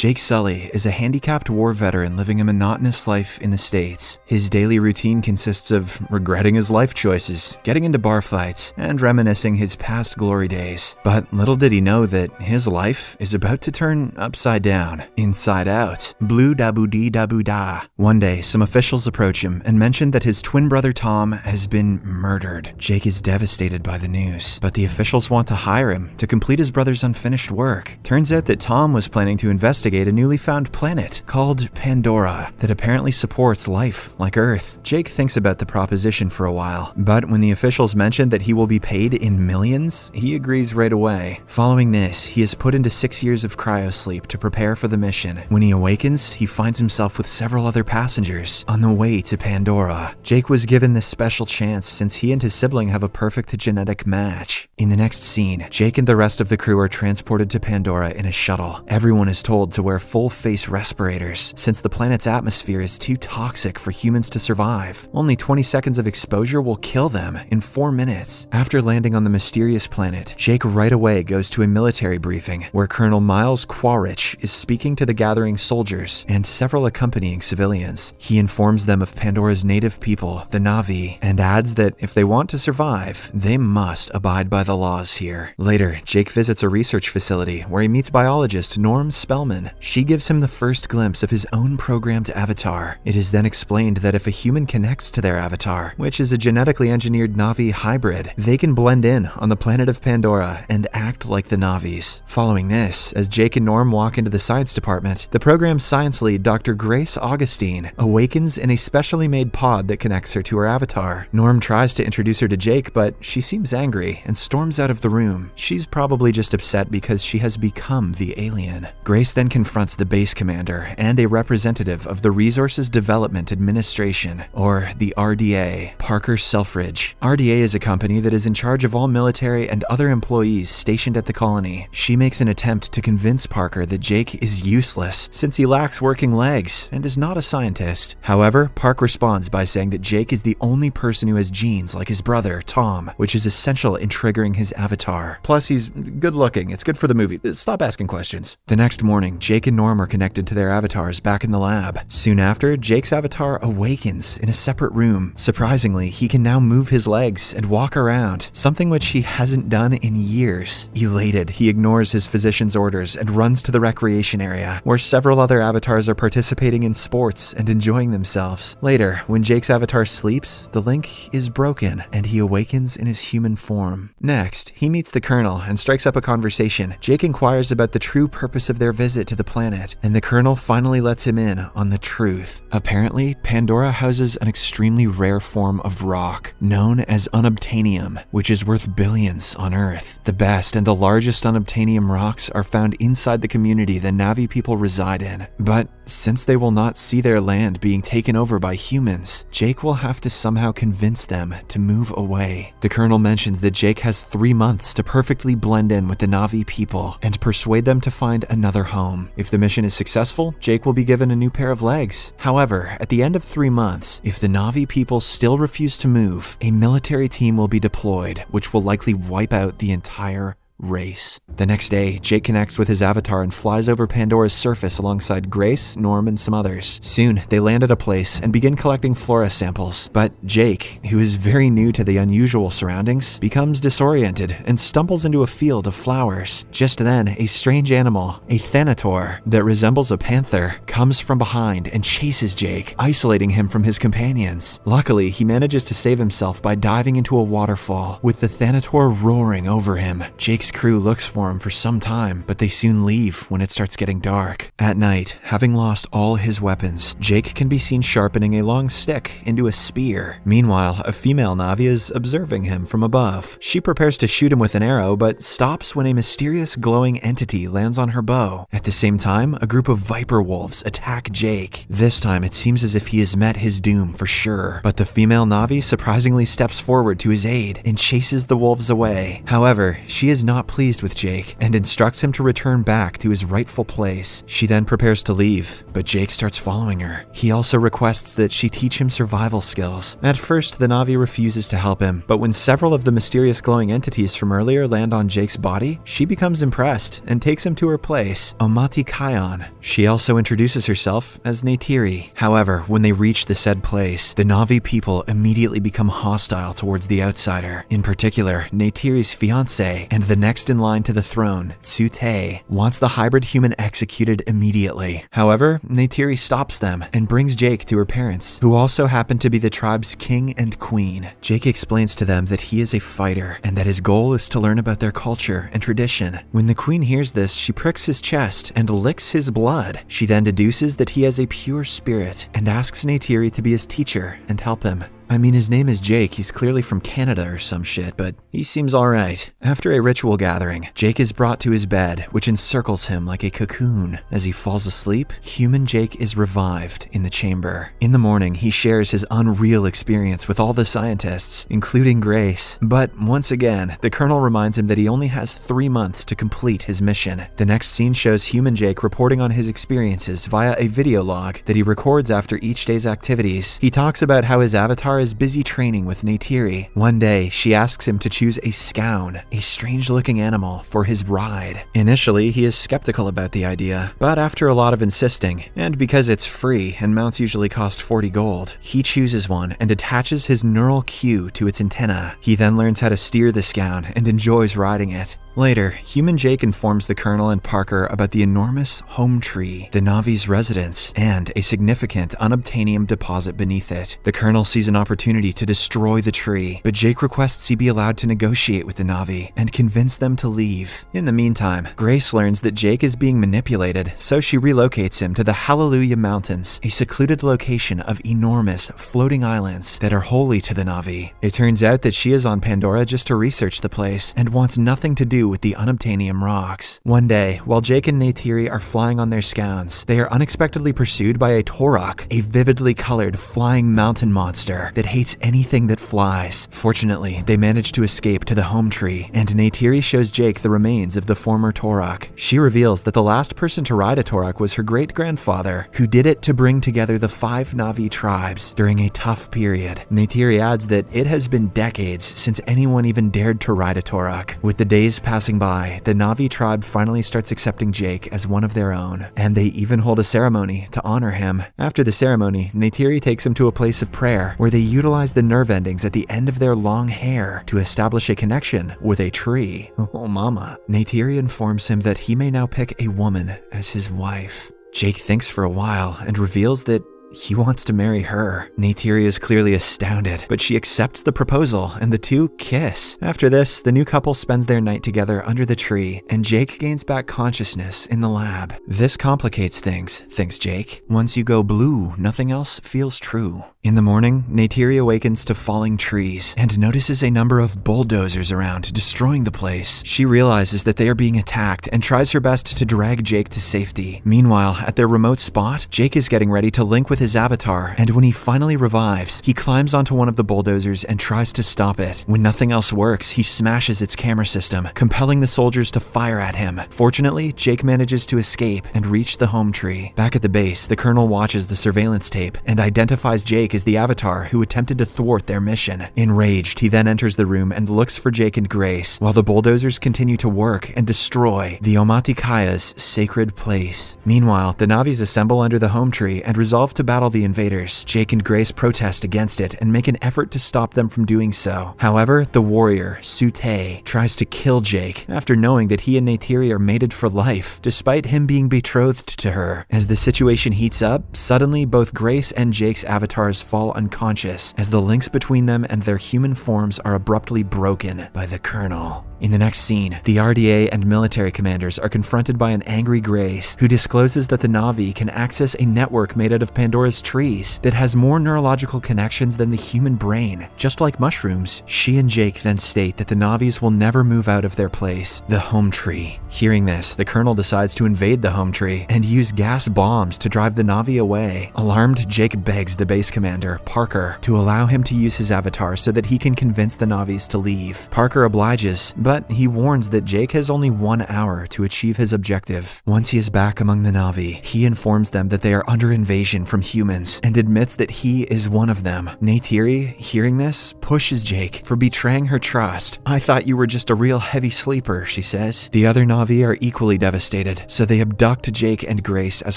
Jake Sully is a handicapped war veteran living a monotonous life in the States. His daily routine consists of regretting his life choices, getting into bar fights, and reminiscing his past glory days. But little did he know that his life is about to turn upside down, inside out. Blue da boo dee da boo da. One day, some officials approach him and mention that his twin brother Tom has been murdered. Jake is devastated by the news, but the officials want to hire him to complete his brother's unfinished work. Turns out that Tom was planning to investigate a newly found planet called Pandora that apparently supports life like Earth. Jake thinks about the proposition for a while, but when the officials mention that he will be paid in millions, he agrees right away. Following this, he is put into six years of cryosleep to prepare for the mission. When he awakens, he finds himself with several other passengers on the way to Pandora. Jake was given this special chance since he and his sibling have a perfect genetic match. In the next scene, Jake and the rest of the crew are transported to Pandora in a shuttle. Everyone is told to wear full face respirators since the planet's atmosphere is too toxic for humans to survive. Only 20 seconds of exposure will kill them in 4 minutes. After landing on the mysterious planet, Jake right away goes to a military briefing where Colonel Miles Quaritch is speaking to the gathering soldiers and several accompanying civilians. He informs them of Pandora's native people, the Na'vi, and adds that if they want to survive, they must abide by the laws here. Later, Jake visits a research facility where he meets biologist Norm Spellman. She gives him the first glimpse of his own programmed avatar. It is then explained that if a human connects to their avatar, which is a genetically engineered Na'vi hybrid, they can blend in on the planet of Pandora and act like the Na'vis. Following this, as Jake and Norm walk into the science department, the program's science lead, Dr. Grace Augustine, awakens in a specially made pod that connects her to her avatar. Norm tries to introduce her to Jake, but she seems angry and storms out of the room. She's probably just upset because she has become the alien. Grace then confronts the base commander and a representative of the Resources Development Administration, or the RDA, Parker Selfridge. RDA is a company that is in charge of all military and other employees stationed at the colony. She makes an attempt to convince Parker that Jake is useless since he lacks working legs and is not a scientist. However, Park responds by saying that Jake is the only person who has genes like his brother, Tom, which is essential in triggering his avatar. Plus, he's good looking. It's good for the movie. Stop asking questions. The next morning, Jake and Norm are connected to their avatars back in the lab. Soon after, Jake's avatar awakens in a separate room. Surprisingly, he can now move his legs and walk around, something which he hasn't done in years. Elated, he ignores his physician's orders and runs to the recreation area, where several other avatars are participating in sports and enjoying themselves. Later, when Jake's avatar sleeps, the link is broken and he awakens in his human form. Next, he meets the Colonel and strikes up a conversation. Jake inquires about the true purpose of their visit to the planet, and the Colonel finally lets him in on the truth. Apparently, Pandora houses an extremely rare form of rock known as unobtainium, which is worth billions on Earth. The best and the largest unobtainium rocks are found inside the community the Na'vi people reside in. But since they will not see their land being taken over by humans, Jake will have to somehow convince them to move away. The Colonel mentions that Jake has three months to perfectly blend in with the Na'vi people and persuade them to find another home. If the mission is successful, Jake will be given a new pair of legs. However, at the end of three months, if the Na'vi people still refuse to move, a military team will be deployed, which will likely wipe out the entire race. The next day, Jake connects with his avatar and flies over Pandora's surface alongside Grace, Norm, and some others. Soon, they land at a place and begin collecting flora samples. But Jake, who is very new to the unusual surroundings, becomes disoriented and stumbles into a field of flowers. Just then, a strange animal, a Thanator that resembles a panther, comes from behind and chases Jake, isolating him from his companions. Luckily, he manages to save himself by diving into a waterfall, with the Thanator roaring over him. Jake's crew looks for him for some time, but they soon leave when it starts getting dark. At night, having lost all his weapons, Jake can be seen sharpening a long stick into a spear. Meanwhile, a female Na'vi is observing him from above. She prepares to shoot him with an arrow, but stops when a mysterious glowing entity lands on her bow. At the same time, a group of viper wolves attack Jake. This time, it seems as if he has met his doom for sure, but the female Na'vi surprisingly steps forward to his aid and chases the wolves away. However, she is not not pleased with Jake and instructs him to return back to his rightful place. She then prepares to leave, but Jake starts following her. He also requests that she teach him survival skills. At first, the Na'vi refuses to help him, but when several of the mysterious glowing entities from earlier land on Jake's body, she becomes impressed and takes him to her place, Omaticaya. She also introduces herself as Neytiri. However, when they reach the said place, the Na'vi people immediately become hostile towards the outsider. In particular, Neytiri's fiance and the next in line to the throne, Tsu'tey, wants the hybrid human executed immediately. However, Neytiri stops them and brings Jake to her parents, who also happen to be the tribe's king and queen. Jake explains to them that he is a fighter and that his goal is to learn about their culture and tradition. When the queen hears this, she pricks his chest and licks his blood. She then deduces that he has a pure spirit and asks Neytiri to be his teacher and help him. I mean, his name is Jake. He's clearly from Canada or some shit, but he seems alright. After a ritual gathering, Jake is brought to his bed, which encircles him like a cocoon. As he falls asleep, human Jake is revived in the chamber. In the morning, he shares his unreal experience with all the scientists, including Grace. But once again, the Colonel reminds him that he only has three months to complete his mission. The next scene shows human Jake reporting on his experiences via a video log that he records after each day's activities. He talks about how his avatar is busy training with Neytiri. One day, she asks him to choose a scown, a strange looking animal, for his ride. Initially, he is skeptical about the idea, but after a lot of insisting, and because it's free and mounts usually cost 40 gold, he chooses one and attaches his neural cue to its antenna. He then learns how to steer the scown and enjoys riding it. Later, Human Jake informs the Colonel and Parker about the enormous home tree, the Na'vi's residence, and a significant unobtainium deposit beneath it. The Colonel sees an opportunity to destroy the tree, but Jake requests he be allowed to negotiate with the Na'vi and convince them to leave. In the meantime, Grace learns that Jake is being manipulated, so she relocates him to the Hallelujah Mountains, a secluded location of enormous floating islands that are holy to the Na'vi. It turns out that she is on Pandora just to research the place and wants nothing to do with the unobtainium rocks. One day, while Jake and Neytiri are flying on their scouts, they are unexpectedly pursued by a Toruk, a vividly colored flying mountain monster that hates anything that flies. Fortunately, they manage to escape to the home tree, and Neytiri shows Jake the remains of the former Toruk. She reveals that the last person to ride a Toruk was her great-grandfather, who did it to bring together the five Na'vi tribes during a tough period. Neytiri adds that it has been decades since anyone even dared to ride a Toruk. With the days passing by, the Na'vi tribe finally starts accepting Jake as one of their own, and they even hold a ceremony to honor him. After the ceremony, Neytiri takes him to a place of prayer where they utilize the nerve endings at the end of their long hair to establish a connection with a tree. Oh, mama. Neytiri informs him that he may now pick a woman as his wife. Jake thinks for a while and reveals that he wants to marry her. Neytiri is clearly astounded, but she accepts the proposal and the two kiss. After this, the new couple spends their night together under the tree, and Jake gains back consciousness in the lab. This complicates things, thinks Jake. Once you go blue, nothing else feels true. In the morning, Neytiri awakens to falling trees and notices a number of bulldozers around, destroying the place. She realizes that they are being attacked and tries her best to drag Jake to safety. Meanwhile, at their remote spot, Jake is getting ready to link with his avatar, and when he finally revives, he climbs onto one of the bulldozers and tries to stop it. When nothing else works, he smashes its camera system, compelling the soldiers to fire at him. Fortunately, Jake manages to escape and reach the home tree. Back at the base, the colonel watches the surveillance tape and identifies Jake as the avatar who attempted to thwart their mission. Enraged, he then enters the room and looks for Jake and Grace, while the bulldozers continue to work and destroy the Omaticaya's sacred place. Meanwhile, the Na'vis assemble under the home tree and resolve to battle the invaders. Jake and Grace protest against it and make an effort to stop them from doing so. However, the warrior, Tsu'tey, tries to kill Jake after knowing that he and Neytiri are mated for life, despite him being betrothed to her. As the situation heats up, suddenly both Grace and Jake's avatars fall unconscious, as the links between them and their human forms are abruptly broken by the Colonel. In the next scene, the RDA and military commanders are confronted by an angry Grace who discloses that the Na'vi can access a network made out of Pandora's trees that has more neurological connections than the human brain. Just like mushrooms, she and Jake then state that the Na'vis will never move out of their place, the home tree. Hearing this, the colonel decides to invade the home tree and use gas bombs to drive the Na'vi away. Alarmed, Jake begs the base commander, Parker, to allow him to use his avatar so that he can convince the Na'vis to leave. Parker obliges, but but he warns that Jake has only one hour to achieve his objective. Once he is back among the Na'vi, he informs them that they are under invasion from humans and admits that he is one of them. Neytiri, hearing this, pushes Jake for betraying her trust. I thought you were just a real heavy sleeper, she says. The other Na'vi are equally devastated, so they abduct Jake and Grace as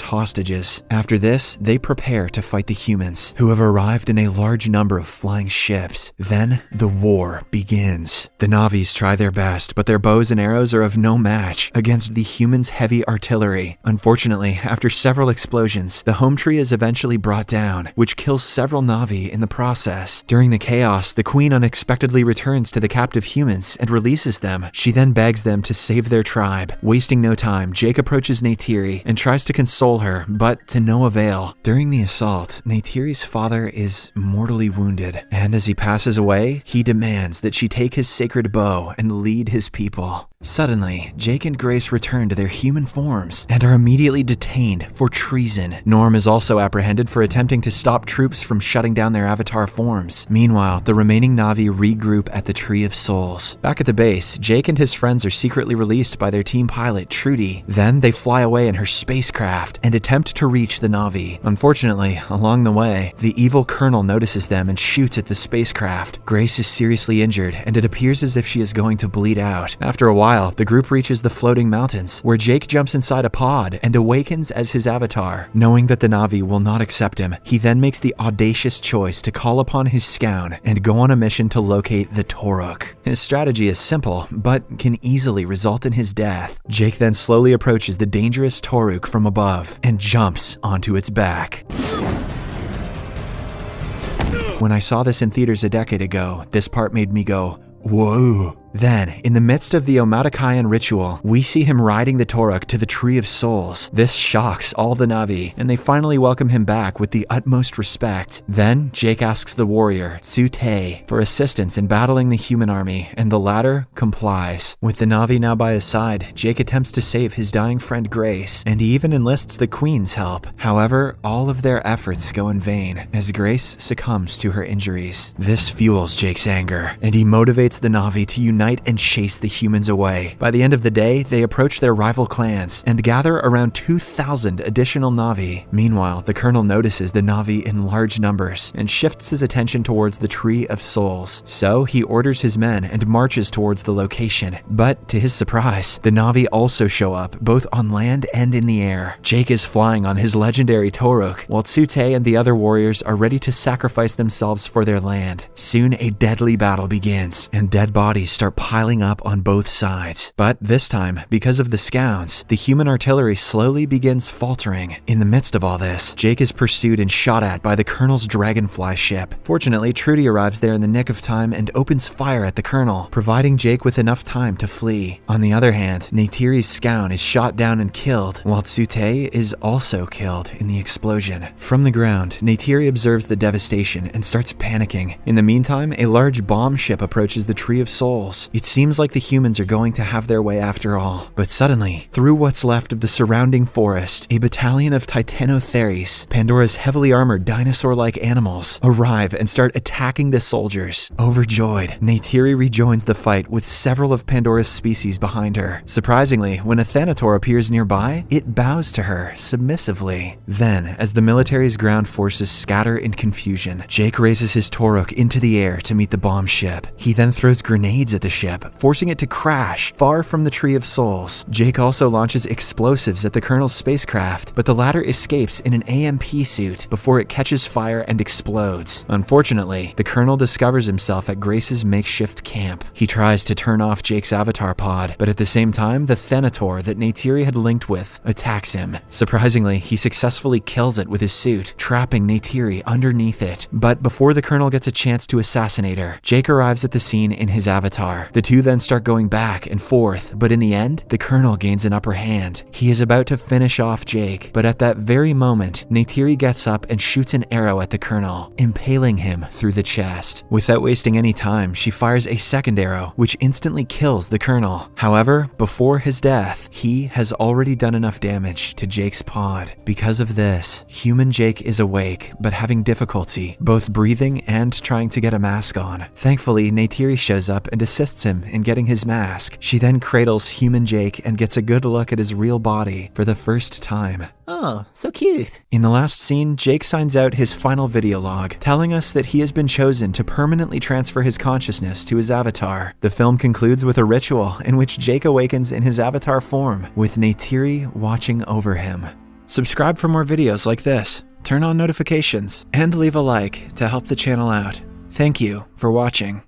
hostages. After this, they prepare to fight the humans, who have arrived in a large number of flying ships. Then, the war begins. The Na'vis try their best, but their bows and arrows are of no match against the humans' heavy artillery. Unfortunately, after several explosions, the home tree is eventually brought down, which kills several Na'vi in the process. During the chaos, the queen unexpectedly returns to the captive humans and releases them. She then begs them to save their tribe. Wasting no time, Jake approaches Neytiri and tries to console her, but to no avail. During the assault, Neytiri's father is mortally wounded, and as he passes away, he demands that she take his sacred bow and lead his people. Suddenly, Jake and Grace return to their human forms and are immediately detained for treason. Norm is also apprehended for attempting to stop troops from shutting down their avatar forms. Meanwhile, the remaining Na'vi regroup at the Tree of Souls. Back at the base, Jake and his friends are secretly released by their team pilot, Trudy. Then they fly away in her spacecraft and attempt to reach the Na'vi. Unfortunately, along the way, the evil colonel notices them and shoots at the spacecraft. Grace is seriously injured, and it appears as if she is going to bleed out. After a while, the group reaches the floating mountains, where Jake jumps inside a pod and awakens as his avatar. Knowing that the Na'vi will not accept him, he then makes the audacious choice to call upon his scown and go on a mission to locate the Toruk. His strategy is simple, but can easily result in his death. Jake then slowly approaches the dangerous Toruk from above and jumps onto its back. When I saw this in theaters a decade ago, this part made me go, whoa. Then, in the midst of the Omaticayan ritual, we see him riding the Toruk to the Tree of Souls. This shocks all the Na'vi, and they finally welcome him back with the utmost respect. Then, Jake asks the warrior, Tsu'tey, for assistance in battling the human army, and the latter complies. With the Na'vi now by his side, Jake attempts to save his dying friend Grace, and he even enlists the Queen's help. However, all of their efforts go in vain, as Grace succumbs to her injuries. This fuels Jake's anger, and he motivates the Na'vi to unite and chase the humans away. By the end of the day, they approach their rival clans and gather around 2,000 additional Na'vi. Meanwhile, the colonel notices the Na'vi in large numbers and shifts his attention towards the Tree of Souls. So he orders his men and marches towards the location. But to his surprise, the Na'vi also show up, both on land and in the air. Jake is flying on his legendary Toruk, while Tsu'tey and the other warriors are ready to sacrifice themselves for their land. Soon a deadly battle begins, and dead bodies start piling up on both sides. But this time, because of the scouts, the human artillery slowly begins faltering. In the midst of all this, Jake is pursued and shot at by the colonel's dragonfly ship. Fortunately, Trudy arrives there in the nick of time and opens fire at the colonel, providing Jake with enough time to flee. On the other hand, Neytiri's scout is shot down and killed, while Tsu'tey is also killed in the explosion. From the ground, Neytiri observes the devastation and starts panicking. In the meantime, a large bomb ship approaches the Tree of Souls. It seems like the humans are going to have their way after all. But suddenly, through what's left of the surrounding forest, a battalion of Titanotheres, Pandora's heavily armored dinosaur-like animals, arrive and start attacking the soldiers. Overjoyed, Neytiri rejoins the fight with several of Pandora's species behind her. Surprisingly, when a Thanator appears nearby, it bows to her submissively. Then, as the military's ground forces scatter in confusion, Jake raises his Toruk into the air to meet the bomb ship. He then throws grenades at the ship, forcing it to crash far from the Tree of Souls. Jake also launches explosives at the Colonel's spacecraft, but the latter escapes in an AMP suit before it catches fire and explodes. Unfortunately, the Colonel discovers himself at Grace's makeshift camp. He tries to turn off Jake's avatar pod, but at the same time, the Thanator that Neytiri had linked with attacks him. Surprisingly, he successfully kills it with his suit, trapping Neytiri underneath it. But before the Colonel gets a chance to assassinate her, Jake arrives at the scene in his avatar. The two then start going back and forth, but in the end, the Colonel gains an upper hand. He is about to finish off Jake, but at that very moment, Neytiri gets up and shoots an arrow at the Colonel, impaling him through the chest. Without wasting any time, she fires a second arrow, which instantly kills the Colonel. However, before his death, he has already done enough damage to Jake's pod. Because of this, human Jake is awake, but having difficulty both breathing and trying to get a mask on. Thankfully, Neytiri shows up and assists assists him in getting his mask. She then cradles human Jake and gets a good look at his real body for the first time. Oh, so cute. In the last scene, Jake signs out his final video log, telling us that he has been chosen to permanently transfer his consciousness to his avatar. The film concludes with a ritual in which Jake awakens in his avatar form, with Neytiri watching over him. Subscribe for more videos like this, turn on notifications, and leave a like to help the channel out. Thank you for watching.